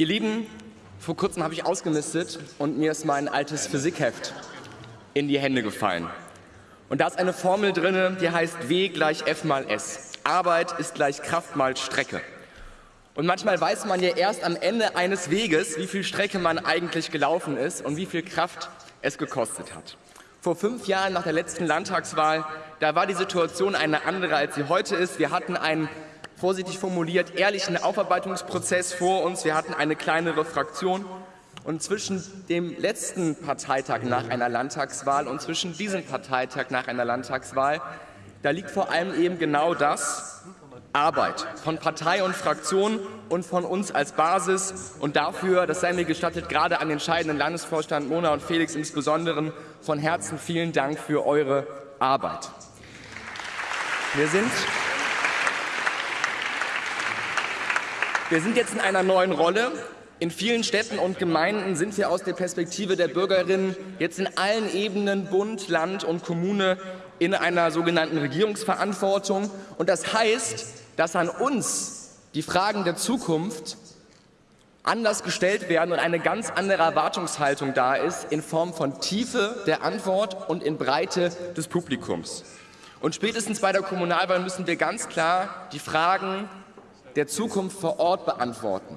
Ihr Lieben, vor kurzem habe ich ausgemistet und mir ist mein altes Physikheft in die Hände gefallen. Und da ist eine Formel drin, die heißt W gleich F mal S. Arbeit ist gleich Kraft mal Strecke. Und manchmal weiß man ja erst am Ende eines Weges, wie viel Strecke man eigentlich gelaufen ist und wie viel Kraft es gekostet hat. Vor fünf Jahren nach der letzten Landtagswahl, da war die Situation eine andere, als sie heute ist. Wir hatten einen vorsichtig formuliert, ehrlichen Aufarbeitungsprozess vor uns. Wir hatten eine kleinere Fraktion. Und zwischen dem letzten Parteitag nach einer Landtagswahl und zwischen diesem Parteitag nach einer Landtagswahl, da liegt vor allem eben genau das, Arbeit von Partei und Fraktion und von uns als Basis. Und dafür, das sei mir gestattet, gerade an den scheidenden Landesvorstand Mona und Felix insbesondere von Herzen vielen Dank für eure Arbeit. Wir sind Wir sind jetzt in einer neuen Rolle. In vielen Städten und Gemeinden sind wir aus der Perspektive der Bürgerinnen jetzt in allen Ebenen, Bund, Land und Kommune, in einer sogenannten Regierungsverantwortung. Und das heißt, dass an uns die Fragen der Zukunft anders gestellt werden und eine ganz andere Erwartungshaltung da ist in Form von Tiefe der Antwort und in Breite des Publikums. Und spätestens bei der Kommunalwahl müssen wir ganz klar die Fragen der Zukunft vor Ort beantworten.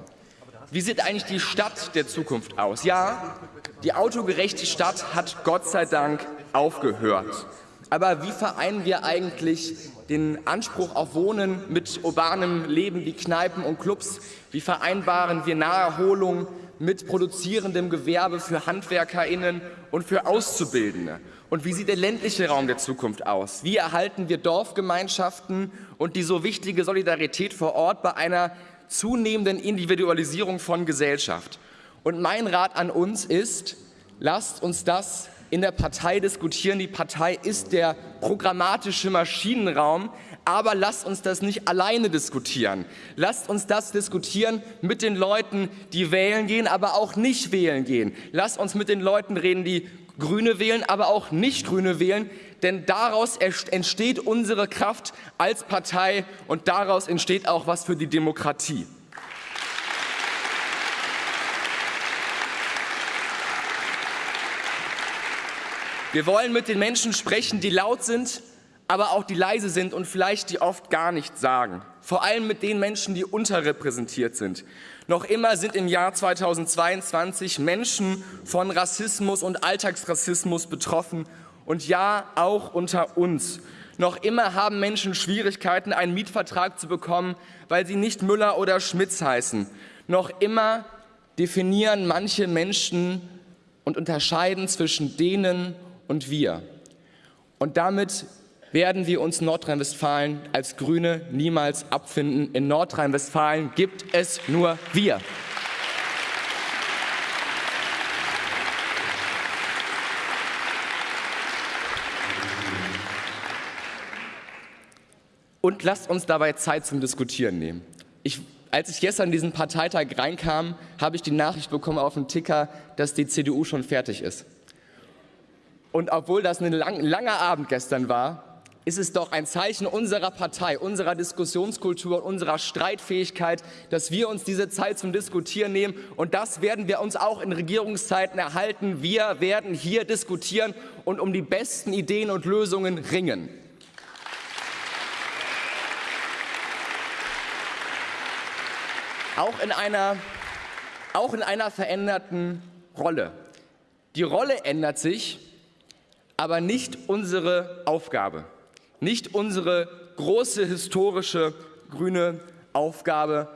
Wie sieht eigentlich die Stadt der Zukunft aus? Ja, die autogerechte Stadt hat Gott sei Dank aufgehört. Aber wie vereinen wir eigentlich den Anspruch auf Wohnen mit urbanem Leben wie Kneipen und Clubs? Wie vereinbaren wir Naherholung mit produzierendem Gewerbe für HandwerkerInnen und für Auszubildende? Und wie sieht der ländliche Raum der Zukunft aus? Wie erhalten wir Dorfgemeinschaften und die so wichtige Solidarität vor Ort bei einer zunehmenden Individualisierung von Gesellschaft? Und mein Rat an uns ist, lasst uns das in der Partei diskutieren. Die Partei ist der programmatische Maschinenraum, aber lasst uns das nicht alleine diskutieren. Lasst uns das diskutieren mit den Leuten, die wählen gehen, aber auch nicht wählen gehen. Lasst uns mit den Leuten reden, die Grüne wählen, aber auch nicht Grüne wählen, denn daraus entsteht unsere Kraft als Partei und daraus entsteht auch was für die Demokratie. Wir wollen mit den Menschen sprechen, die laut sind, aber auch die leise sind und vielleicht die oft gar nichts sagen. Vor allem mit den Menschen, die unterrepräsentiert sind. Noch immer sind im Jahr 2022 Menschen von Rassismus und Alltagsrassismus betroffen und ja, auch unter uns. Noch immer haben Menschen Schwierigkeiten, einen Mietvertrag zu bekommen, weil sie nicht Müller oder Schmitz heißen. Noch immer definieren manche Menschen und unterscheiden zwischen denen und wir. Und damit werden wir uns Nordrhein-Westfalen als Grüne niemals abfinden. In Nordrhein-Westfalen gibt es nur wir. Und lasst uns dabei Zeit zum Diskutieren nehmen. Ich, als ich gestern in diesen Parteitag reinkam, habe ich die Nachricht bekommen auf dem Ticker, dass die CDU schon fertig ist. Und obwohl das ein lang, langer Abend gestern war, ist es doch ein Zeichen unserer Partei, unserer Diskussionskultur, unserer Streitfähigkeit, dass wir uns diese Zeit zum Diskutieren nehmen. Und das werden wir uns auch in Regierungszeiten erhalten. Wir werden hier diskutieren und um die besten Ideen und Lösungen ringen. Auch in einer, auch in einer veränderten Rolle. Die Rolle ändert sich, aber nicht unsere Aufgabe nicht unsere große historische grüne Aufgabe.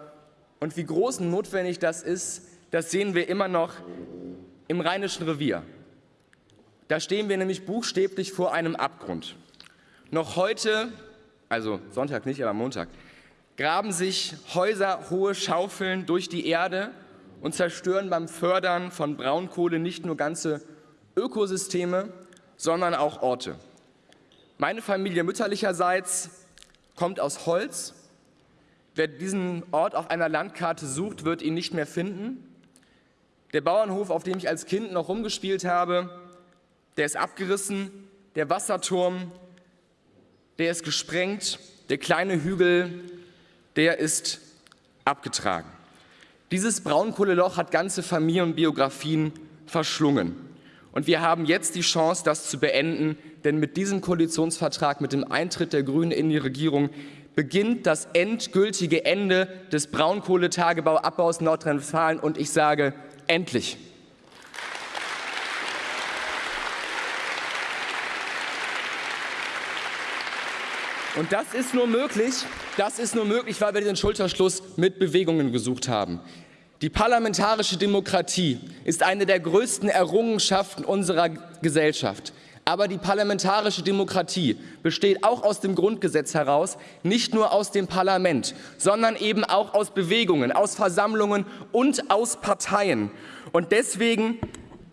Und wie groß und notwendig das ist, das sehen wir immer noch im Rheinischen Revier. Da stehen wir nämlich buchstäblich vor einem Abgrund. Noch heute, also Sonntag nicht, aber Montag, graben sich häuserhohe Schaufeln durch die Erde und zerstören beim Fördern von Braunkohle nicht nur ganze Ökosysteme, sondern auch Orte. Meine Familie mütterlicherseits kommt aus Holz. Wer diesen Ort auf einer Landkarte sucht, wird ihn nicht mehr finden. Der Bauernhof, auf dem ich als Kind noch rumgespielt habe, der ist abgerissen. Der Wasserturm, der ist gesprengt. Der kleine Hügel, der ist abgetragen. Dieses Braunkohleloch hat ganze Familienbiografien verschlungen. Und wir haben jetzt die Chance, das zu beenden, denn mit diesem Koalitionsvertrag, mit dem Eintritt der Grünen in die Regierung, beginnt das endgültige Ende des Braunkohletagebauabbaus in Nordrhein-Westfalen. Und ich sage, endlich. Und das ist nur möglich, das ist nur möglich, weil wir den Schulterschluss mit Bewegungen gesucht haben. Die parlamentarische Demokratie ist eine der größten Errungenschaften unserer Gesellschaft. Aber die parlamentarische Demokratie besteht auch aus dem Grundgesetz heraus, nicht nur aus dem Parlament, sondern eben auch aus Bewegungen, aus Versammlungen und aus Parteien. Und deswegen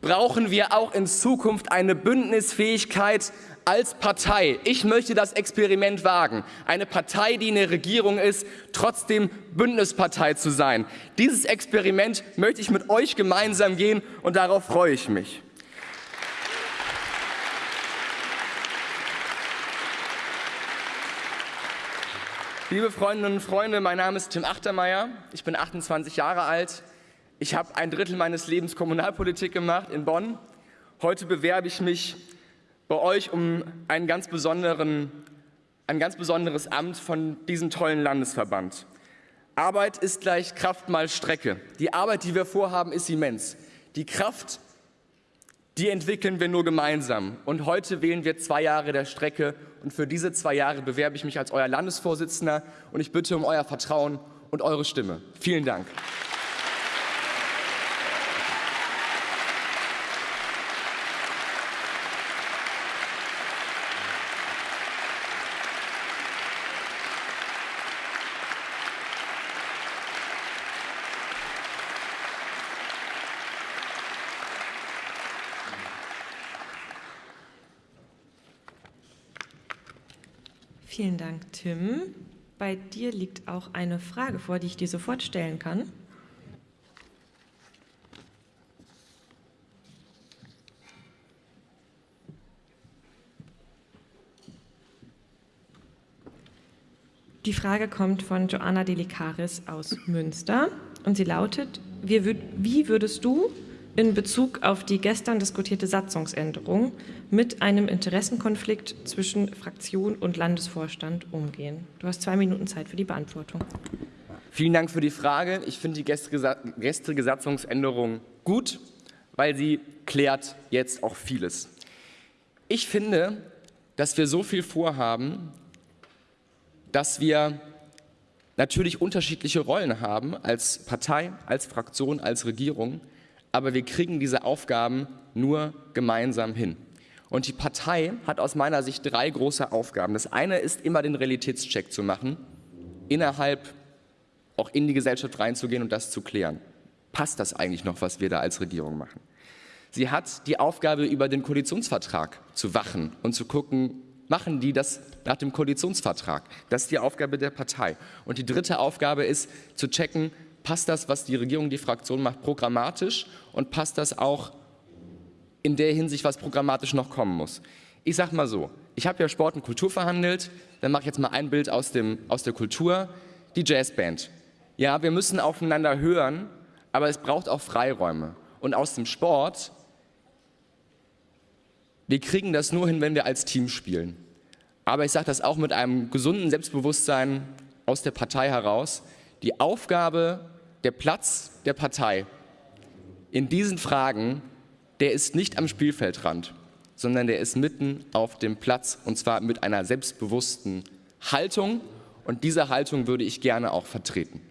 brauchen wir auch in Zukunft eine Bündnisfähigkeit als Partei. Ich möchte das Experiment wagen, eine Partei, die in der Regierung ist, trotzdem Bündnispartei zu sein. Dieses Experiment möchte ich mit euch gemeinsam gehen und darauf freue ich mich. Liebe Freundinnen und Freunde, mein Name ist Tim Achtermeier, ich bin 28 Jahre alt, ich habe ein Drittel meines Lebens Kommunalpolitik gemacht in Bonn. Heute bewerbe ich mich bei euch um einen ganz besonderen, ein ganz besonderes Amt von diesem tollen Landesverband. Arbeit ist gleich Kraft mal Strecke. Die Arbeit, die wir vorhaben, ist immens. Die Kraft, die entwickeln wir nur gemeinsam. Und heute wählen wir zwei Jahre der Strecke. Und für diese zwei Jahre bewerbe ich mich als euer Landesvorsitzender. Und ich bitte um euer Vertrauen und eure Stimme. Vielen Dank. Vielen Dank, Tim. Bei dir liegt auch eine Frage vor, die ich dir sofort stellen kann. Die Frage kommt von Joanna Delicaris aus Münster und sie lautet, wie würdest du in Bezug auf die gestern diskutierte Satzungsänderung mit einem Interessenkonflikt zwischen Fraktion und Landesvorstand umgehen? Du hast zwei Minuten Zeit für die Beantwortung. Vielen Dank für die Frage. Ich finde die gestrige Satzungsänderung gut, weil sie klärt jetzt auch vieles. Ich finde, dass wir so viel vorhaben, dass wir natürlich unterschiedliche Rollen haben als Partei, als Fraktion, als Regierung aber wir kriegen diese Aufgaben nur gemeinsam hin. Und die Partei hat aus meiner Sicht drei große Aufgaben. Das eine ist immer den Realitätscheck zu machen, innerhalb auch in die Gesellschaft reinzugehen und das zu klären. Passt das eigentlich noch, was wir da als Regierung machen? Sie hat die Aufgabe, über den Koalitionsvertrag zu wachen und zu gucken, machen die das nach dem Koalitionsvertrag? Das ist die Aufgabe der Partei. Und die dritte Aufgabe ist, zu checken, passt das, was die Regierung, die Fraktion macht, programmatisch und passt das auch in der Hinsicht, was programmatisch noch kommen muss. Ich sage mal so, ich habe ja Sport und Kultur verhandelt, dann mache ich jetzt mal ein Bild aus, dem, aus der Kultur, die Jazzband. Ja, wir müssen aufeinander hören, aber es braucht auch Freiräume. Und aus dem Sport, wir kriegen das nur hin, wenn wir als Team spielen. Aber ich sage das auch mit einem gesunden Selbstbewusstsein aus der Partei heraus. Die Aufgabe der Platz der Partei in diesen Fragen, der ist nicht am Spielfeldrand, sondern der ist mitten auf dem Platz und zwar mit einer selbstbewussten Haltung und diese Haltung würde ich gerne auch vertreten.